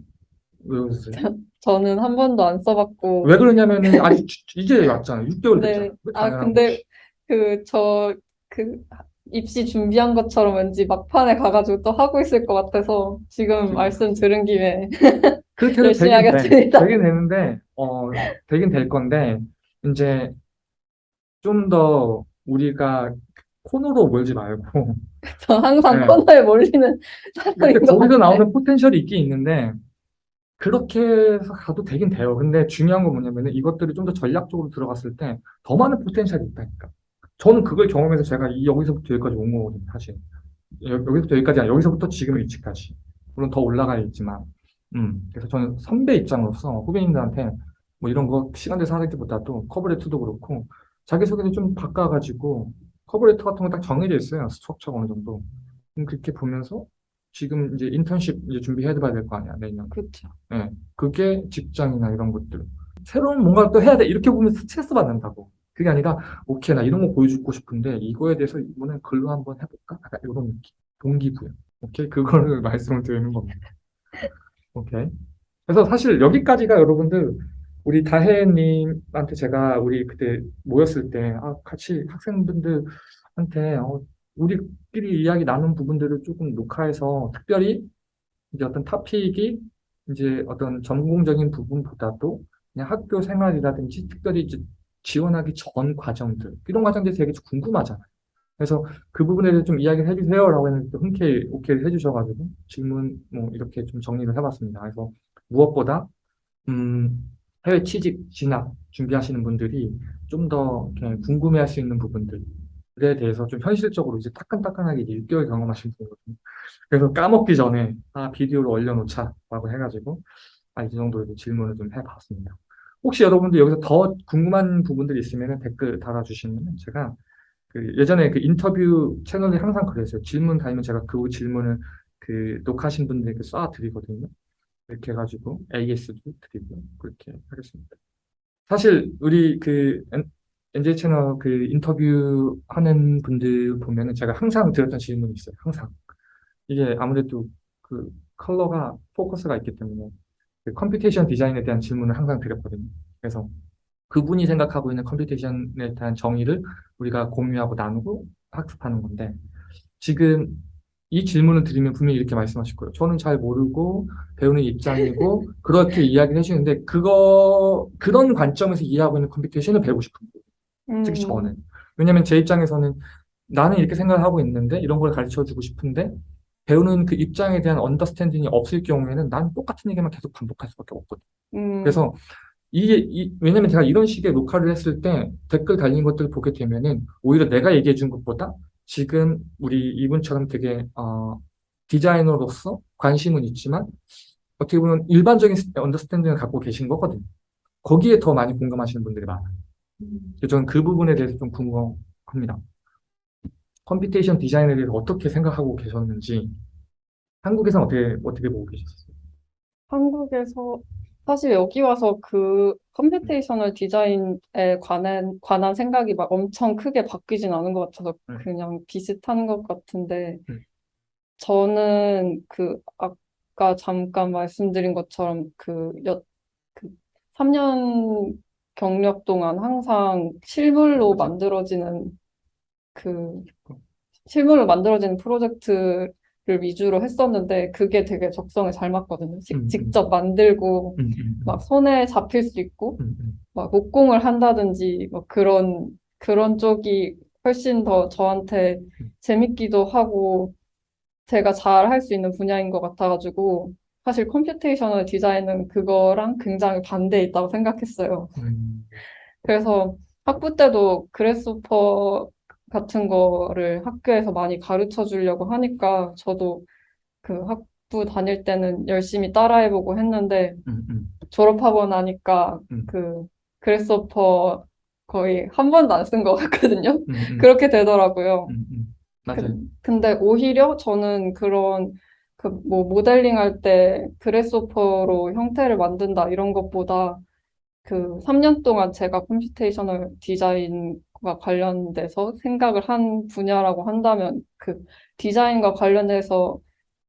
왜 웃으세요? [laughs] 저는 한 번도 안 써봤고 왜 그러냐면은 아직 주- 이제 왔잖아요. 6개월 네. 됐잖아요. 왜 아, 근데? 그, 저, 그, 입시 준비한 것처럼 왠지 막판에 가가지고 또 하고 있을 것 같아서 지금 말씀 들은 김에 [laughs] 그렇게 열심히 되긴 돼. 하겠습니다. 되긴 되는데, 어, 되긴 될 건데, 이제 좀 더 우리가 코너로 몰지 말고, [laughs] 저 항상 네. 코너에 몰리는 사람인 거기서. 나오는 포텐셜이 있긴 있는데, 그렇게 해서 가도 되긴 돼요. 근데 중요한 건 뭐냐면은 이것들이 좀 더 전략적으로 들어갔을 때 더 많은 포텐셜이 있다니까. 저는 그걸 경험해서 제가 이 여기서부터 여기까지 온 거거든요, 사실. 여, 여기서부터 여기까지 아니라 여기서부터 지금 위치까지. 물론 더 올라가 있지만. 음, 그래서 저는 선배 입장으로서 후배님들한테 뭐 이런 거 시간 돼서 하기보다도 커버레터도 그렇고 자기소개를 좀 바꿔가지고 커버레터 같은 거 딱 정해져 있어요. 스트럭처가 어느 정도. 음, 그렇게 보면서 지금 이제 인턴십 이제 준비해 봐야 될 거 아니야, 내년. 그렇죠. 예, 그게 직장이나 이런 것들. 새로운 뭔가를 또 해야 돼. 이렇게 보면 스트레스 받는다고. 그게 아니라, 오케이, 나 이런 거 보여주고 싶은데, 이거에 대해서 이번엔 글로 한번 해볼까? 약간 이런 느낌. 동기부여. 오케이? 그거를 [laughs] 말씀을 드리는 겁니다. 오케이. 그래서 사실 여기까지가 여러분들, 우리 다혜님한테 제가 우리 그때 모였을 때, 아, 같이 학생분들한테, 어, 우리끼리 이야기 나눈 부분들을 조금 녹화해서 특별히 이제 어떤 토픽이 이제 어떤 전공적인 부분보다도 그냥 학교 생활이라든지 특별히 이제 지원하기 전 과정들 이런 과정들이 되게 궁금하잖아요. 그래서 그 부분에 대해서 좀 이야기를 해주세요라고 했는데 또 흔쾌히 오케이를 해주셔가지고 질문 뭐 이렇게 좀 정리를 해봤습니다. 그래서 무엇보다 음, 해외 취직 진학 준비하시는 분들이 좀 더 궁금해할 수 있는 부분들 에 대해서 좀 현실적으로 이제 따끈따끈하게 이제 6개월 경험하신 분이거든요. 그래서 까먹기 전에 아 비디오를 올려놓자라고 해가지고 아, 이 이제 질문을 좀 해봤습니다. 혹시 여러분들 여기서 더 궁금한 부분들이 있으면 댓글 달아주시면 제가 그 예전에 그 인터뷰 채널에 항상 그랬어요. 질문 달면 제가 그 질문을 그 녹화하신 분들에게 쏴드리거든요. 이렇게 해가지고 AS도 드리고 그렇게 하겠습니다. 사실 우리 그 NJ 채널 그 인터뷰 하는 분들 보면은 제가 항상 드렸던 질문이 있어요. 항상. 이게 아무래도 그 컬러가 포커스가 있기 때문에 그 computation design에 대한 질문을 항상 드렸거든요. 그래서 그분이 생각하고 있는 computation에 대한 정의를 우리가 공유하고 나누고 학습하는 건데 지금 이 질문을 드리면 분명히 이렇게 말씀하실 거예요. 저는 잘 모르고 배우는 입장이고 그렇게 이야기를 해주는데 그거 그런 관점에서 이해하고 있는 computation을 배우고 싶은 거예요. 특히 음, 저는. 왜냐면 제 입장에서는 나는 이렇게 생각을 하고 있는데 이런 걸 가르쳐 주고 싶은데 배우는 그 입장에 대한 understanding이 없을 경우에는 난 똑같은 얘기만 계속 반복할 수밖에 없거든. 음, 그래서 이게, 이, 왜냐면 제가 이런 식의 녹화를 했을 때 댓글 달린 것들을 보게 되면은 오히려 내가 얘기해 준 것보다 지금 우리 이분처럼 되게, 어, 디자이너로서 관심은 있지만 어떻게 보면 일반적인 understanding을 갖고 계신 거거든요. 거기에 더 많이 공감하시는 분들이 많아요. 저는 그 부분에 대해서 좀 궁금합니다. computation design에 대해서 어떻게 생각하고 계셨는지 한국에서는 어떻게, 어떻게 보고 계셨어요? 한국에서 사실 여기 와서 그 computational design에 관한, 관한 생각이 막 엄청 크게 바뀌진 않은 것 같아서 음. 그냥 비슷한 것 같은데 음. 저는 그 아까 잠깐 말씀드린 것처럼 그 여, 그 3년 경력 동안 항상 실물로 만들어지는 그 실물로 만들어지는 프로젝트를 위주로 했었는데 그게 되게 적성에 잘 맞거든요. 직- 음, 음. 직접 만들고 음, 음, 막 손에 잡힐 수 있고 막 목공을 한다든지 뭐 그런 그런 쪽이 훨씬 더 저한테 재밌기도 하고 제가 잘 할 수 있는 분야인 것 같아가지고 사실 computational 디자인은 그거랑 굉장히 반대에 있다고 생각했어요. 음, 그래서 학부 때도 그래스호퍼 같은 거를 학교에서 많이 가르쳐 주려고 하니까 저도 그 학부 다닐 때는 열심히 따라해보고 했는데 음, 음, 졸업하고 나니까 음. 그 그래스호퍼 거의 한 번도 안 쓴 것 같거든요. 음, 음, 그렇게 되더라고요. 맞아요. 근데 오히려 저는 그런 그 뭐 모델링 할 때 그래스호퍼로 형태를 만든다 이런 것보다 그 3년 동안 제가 computational 디자인과 관련돼서 생각을 한 분야라고 한다면 그 디자인과 관련해서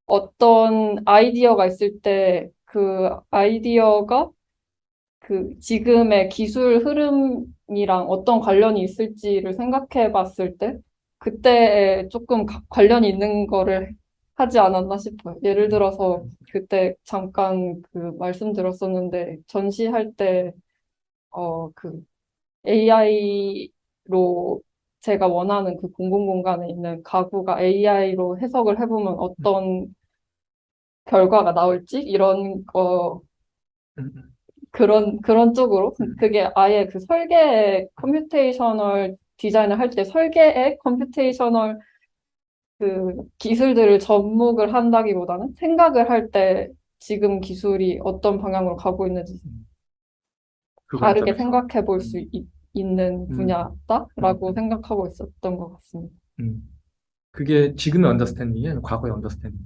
어떤 아이디어가 있을 때 그 아이디어가 그 지금의 기술 흐름이랑 어떤 관련이 있을지를 생각해 봤을 때 그때에 조금 가- 관련이 있는 거를 하지 않았나 싶어요. 예를 들어서 그때 잠깐 그 말씀드렸었는데 전시할 때 어, 그 AI로 제가 원하는 그 공공 공간에 있는 가구가 AI로 해석을 해보면 어떤 결과가 나올지 이런 거. 그런 그런 쪽으로 음. 그게 아예 그 설계 computational 디자인을 할 때 설계에 computational 그 기술들을 접목을 한다기보다는 생각을 할 때 지금 기술이 어떤 방향으로 가고 있는지 그 다르게. 생각해 볼 수 있는 음. 분야다라고 음. 생각하고 있었던 것 같습니다. 음. 그게 지금의 understanding이 과거의 understanding.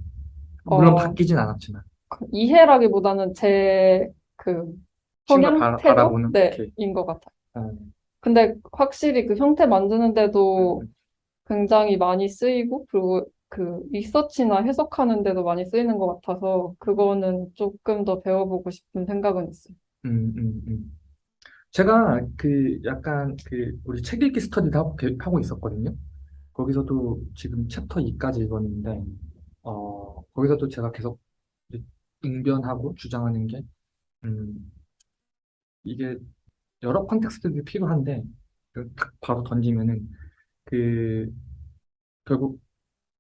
물론 어. 바뀌진 않았지만. 그 이해라기보다는 제그 시각 성향 바- 태도 바라보는 네. 인것 같아요. 어. 근데 확실히 그 형태 만드는데도 음, 굉장히 많이 쓰이고 그리고 그 리서치나 해석하는 데도 많이 쓰이는 것 같아서 그거는 조금 더 배워보고 싶은 생각은 있어요. 음, 음, 음. 제가 그 약간 그 우리 책 읽기 스터디도 하고, 있었거든요. 거기서도 지금 챕터 2까지 읽었는데, 어, 거기서도 제가 계속 응변하고 주장하는 게, 음, 이게 여러 컨텍스트들이 필요한데, 그딱 바로 던지면은, 그, 결국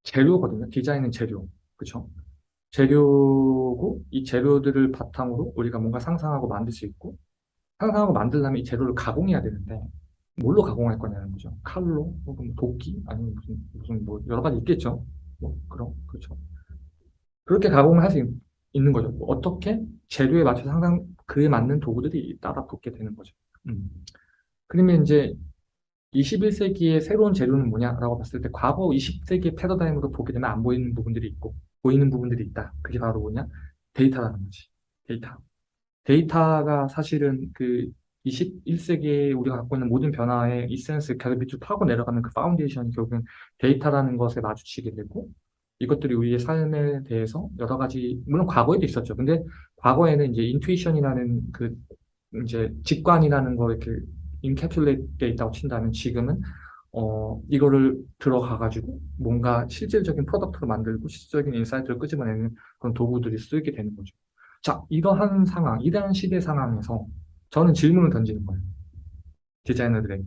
재료거든요. 디자인은 재료. 그쵸? 재료고, 이 재료들을 바탕으로 우리가 뭔가 상상하고 만들 수 있고, 상상하고 만들려면 이 재료를 가공해야 되는데, 뭘로 가공할 거냐는 거죠. 칼로, 혹은 뭐 도끼, 아니면 무슨, 무슨 뭐 여러 가지 있겠죠. 뭐, 그런, 그렇죠. 그렇게 가공을 할 수 있는 거죠. 뭐 어떻게 재료에 맞춰서 항상 그에 맞는 도구들이 따라 붙게 되는 거죠. 음. 그러면 이제 21세기의 새로운 재료는 뭐냐라고 봤을 때 과거 20세기의 패러다임으로 보게 되면 안 보이는 부분들이 있고 보이는 부분들이 있다. 그게 바로 뭐냐? 데이터라는 거지. 데이터. 데이터가 사실은 그 21세기에 우리가 갖고 있는 모든 변화의 이센스, 결핍을 파고 내려가는 그 foundation이 결국은 데이터라는 것에 마주치게 되고 이것들이 우리의 삶에 대해서 여러 가지 물론 과거에도 있었죠. 근데 과거에는 이제 intuition이라는 그 이제 직관이라는 거 이렇게 encapsulate 돼 있다고 친다면 지금은 어 이거를 들어가 가지고 뭔가 실질적인 product를 만들고 실질적인 insight를 끄집어내는 그런 도구들이 쓰이게 되는 거죠. 자, 이러한 상황, 이러한 시대 상황에서 저는 질문을 던지는 거예요. 디자이너들에게.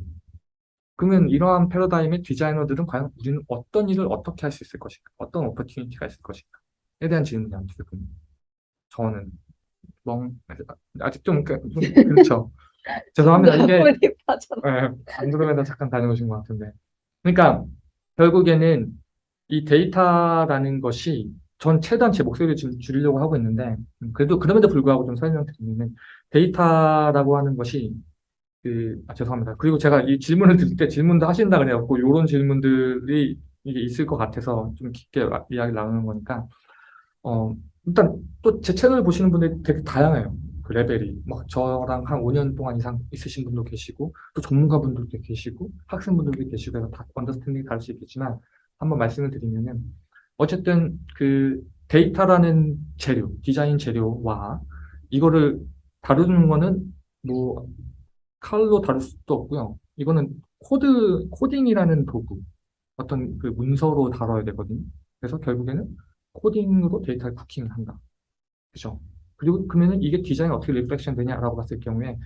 그러면 이러한 패러다임의 디자이너들은 과연 우리는 어떤 일을 어떻게 할 수 있을 것인가? 어떤 opportunity가 있을 것인가? 에 대한 질문이 어떻게 봅니다. 저는 멍 아직 좀, 그- 좀 그렇죠. 죄송합니다. 이게. 예, 안드로메다 잠깐 다녀오신 것 같은데. 그러니까 결국에는 이 데이터라는 것이 전 최대한 제 목소리를 좀 줄이려고 하고 있는데 음, 그래도 그럼에도 불구하고 좀 설명드리면 데이터라고 하는 것이 그, 아, 죄송합니다. 그리고 제가 이 질문을 드릴 때 질문도 하신다 그래갖고 이런 질문들이 이게 있을 것 같아서 좀 깊게 아- 이야기를 나누는 거니까 어, 일단 또 제 채널 보시는 분들이 되게 다양해요. 그 레벨이. 막 저랑 한 5년 동안 이상 있으신 분도 계시고, 또 전문가분들도 계시고, 학생분들도 계시고 해서 다 understanding이 다를 수 있겠지만, 한번 말씀을 드리면은, 어쨌든 그 데이터라는 재료, 디자인 재료와 이거를 다루는 거는 뭐 칼로 다룰 수도 없고요. 이거는 코드, 코딩이라는 도구, 어떤 그 문서로 다뤄야 되거든요. 그래서 결국에는 코딩으로 데이터를 cooking을 한다. 그죠? 그리고 그러면은 이게 디자인이 어떻게 reflection 되냐라고 봤을 경우에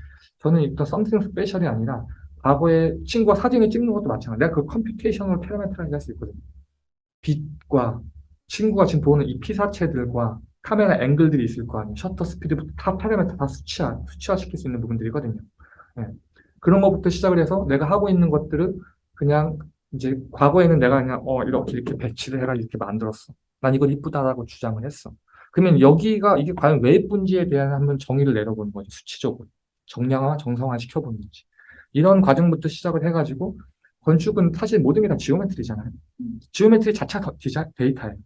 저는 일단 something special이 아니라 과거에 친구가 사진을 찍는 것도 마찬가지. 내가 그 computational 파라미터라고 할수 있거든요. 빛과 친구가 지금 보는 이 피사체들과 카메라 앵글들이 있을 거 아니에요. 셔터 스피드부터 다 파라미터 다 수치화, 수치화시킬 수 있는 부분들이거든요. 예. 그런 것부터 시작을 해서 내가 하고 있는 것들을 그냥 이제 과거에는 내가 그냥 어 이렇게 이렇게 배치를 해라 이렇게 만들었어. 난 이걸 이쁘다라고 주장을 했어. 그러면 여기가 이게 과연 왜 예쁜지에 대한 한번 정의를 내려보는 거지 수치적으로 정량화 정성화 시켜보는 거지. 이런 과정부터 시작을 해가지고 건축은 사실 모든 게 다 geometry잖아요. geometry 자체가 더 디자, 데이터예요.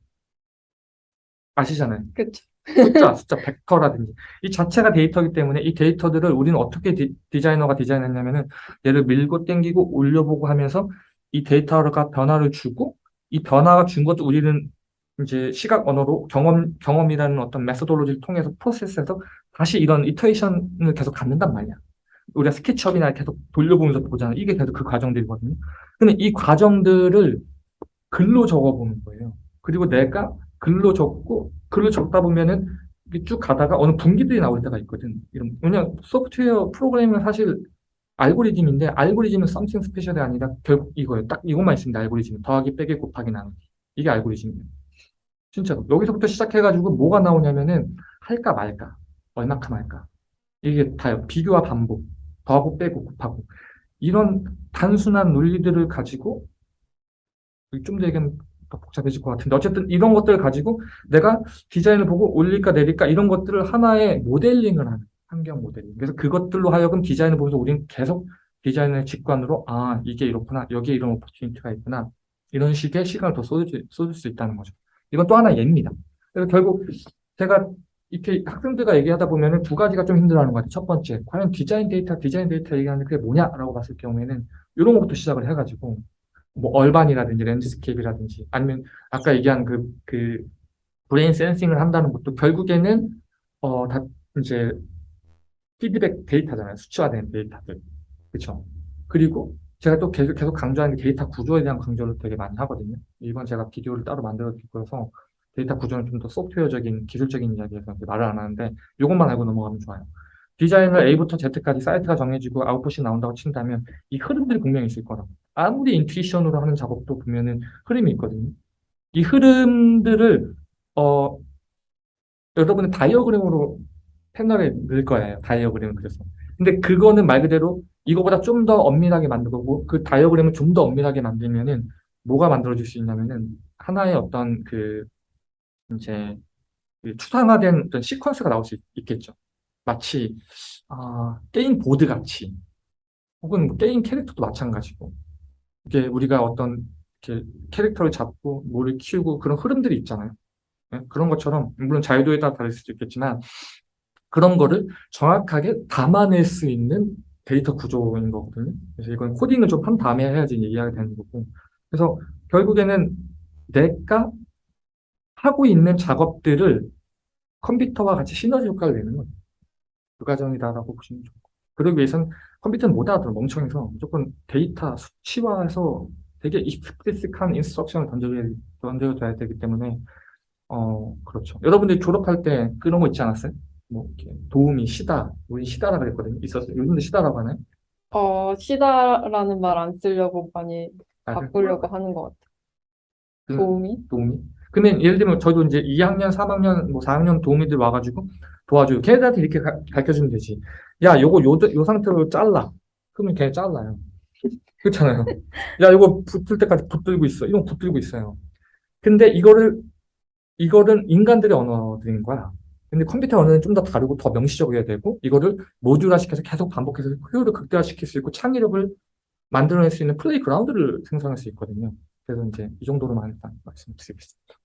아시잖아요. 그쵸. 숫자, 숫자, 벡터라든지 이 자체가 데이터이기 때문에 이 데이터들을 우리는 어떻게 디, 디자이너가 디자인했냐면 은 얘를 밀고 당기고 올려보고 하면서 이 데이터가 변화를 주고 이 변화가 준 것도 우리는 이제 시각 언어로 경험 경험이라는 어떤 methodology를 통해서 프로세스해서 다시 이런 iteration을 계속 갖는단 말이야. 우리가 스케치업이나 계속 돌려보면서 보잖아. 이게 계속 그 과정들이거든요. 근데 이 과정들을 글로 적어보는 거예요. 그리고 내가 글로 적고 글로 적다 보면은 쭉 가다가 어느 분기들이 나올 때가 있거든. 이런 왜냐 소프트웨어 프로그램은 사실 알고리즘인데 알고리즘은 something special이 아니라 결국 이거예요. 딱 이것만 있습니다. 알고리즘 더하기 빼기 곱하기 나누기 이게 알고리즘이에요. 진짜로 여기서부터 시작해가지고 뭐가 나오냐면은 할까 말까 얼마큼 할까. 이게 다요. 비교와 반복 더하고 빼고 곱하고. 이런 단순한 논리들을 가지고 좀 더 얘기하면 더 복잡해질 것 같은데 어쨌든 이런 것들을 가지고 내가 디자인을 보고 올릴까 내릴까 이런 것들을 하나의 모델링을 하는 환경 모델링. 그래서 그것들로 하여금 디자인을 보면서 우리는 계속 디자인의 직관으로 아 이게 이렇구나 여기에 이런 오퍼튜니티가 있구나. 이런 식의 시간을 더 쏟을, 쏟을 수 있다는 거죠 이건 또 하나의 예입니다 그래서 결국 제가 이렇게 학생들과 얘기하다 보면은 두 가지가 좀 힘들어하는 것 같아요 첫 번째 과연 디자인 데이터 디자인 데이터 얘기하는데 그게 뭐냐라고 봤을 경우에는 이런 것부터 시작을 해가지고 뭐 urban이라든지 landscape라든지 아니면 아까 얘기한 그, 그 brain sensing을 한다는 것도 결국에는 어, 다 이제 피드백 데이터잖아요. 수치화된 데이터들. 그렇죠? 그리고 제가 또 계속 계속 강조하는 게 데이터 구조에 대한 강조를 되게 많이 하거든요. 이번 제가 비디오를 따로 만들어 드릴 거여서 데이터 구조는 좀 더 소프트웨어적인 기술적인 이야기에서 말을 안 하는데 이것만 알고 넘어가면 좋아요. 디자인을 A부터 Z까지 사이트가 정해지고 아웃풋이 나온다고 친다면 이 흐름들이 분명히 있을 거라고. 아무리 intuition으로 하는 작업도 보면은 흐름이 있거든요. 이 흐름들을 어 여러분의 다이어그램으로 패널에 넣을 거예요. 다이어그램을 그려서. 근데 그거는 말 그대로 이거보다 좀 더 엄밀하게 만들 거고 그 다이어그램을 좀 더 엄밀하게 만들면은 뭐가 만들어질 수 있냐면은 하나의 어떤 그 이제 그 추상화된 어떤 시퀀스가 나올 수 있, 있겠죠. 마치 아, 게임 보드 같이 혹은 뭐 게임 캐릭터도 마찬가지고 이게 우리가 어떤 이렇게 캐릭터를 잡고 뭐를 키우고 그런 흐름들이 있잖아요. 예? 그런 것처럼 물론 자유도에 따라 다를 수도 있겠지만 그런 거를 정확하게 담아낼 수 있는 데이터 구조인 거거든요. 그래서 이건 코딩을 좀 한 다음에 해야지 이해가 되는 거고. 그래서 결국에는 내가 하고 있는 작업들을 컴퓨터와 같이 시너지 효과를 내는 거예요. 그 과정이다라고 보시면 좋고. 그러기 위해서는 컴퓨터는 못 알아들어 멍청해서 무조건 데이터 수치화해서 되게 explicit한 instruction을 던져줘야 되기 때문에 어 그렇죠. 여러분들이 졸업할 때 그런 거 있지 않았어요? 뭐 이렇게 도우미 시다 우리 시다라 그랬거든요. 있었어요. 요즘도 시다라고 하나요? 어, 시다라는 말 안 쓰려고 많이 아, 바꾸려고 하는 것 같아요. 그 도우미? 도우미. 근데 예를 들면 저도 이제 2학년, 3학년, 뭐 4학년 도우미들 와가지고 도와줘요. 걔네들한테 이렇게 가, 가르쳐주면 되지. 야, 요거 요, 요 상태로 잘라. 그러면 걔 잘라요. [laughs] 그렇잖아요. 야, 이거 붙을 때까지 붙들고 있어. 이건 붙들고 있어요. 근데 이거를, 이거는 인간들의 언어들인 거야. 근데 컴퓨터 언어는 좀 더 다르고 더 명시적이어야 되고, 이거를 모듈화 시켜서 계속 반복해서 효율을 극대화시킬 수 있고, 창의력을 만들어낼 수 있는 playground를 생성할 수 있거든요. 그래서 이제 이 정도로만 일단 말씀드리겠습니다.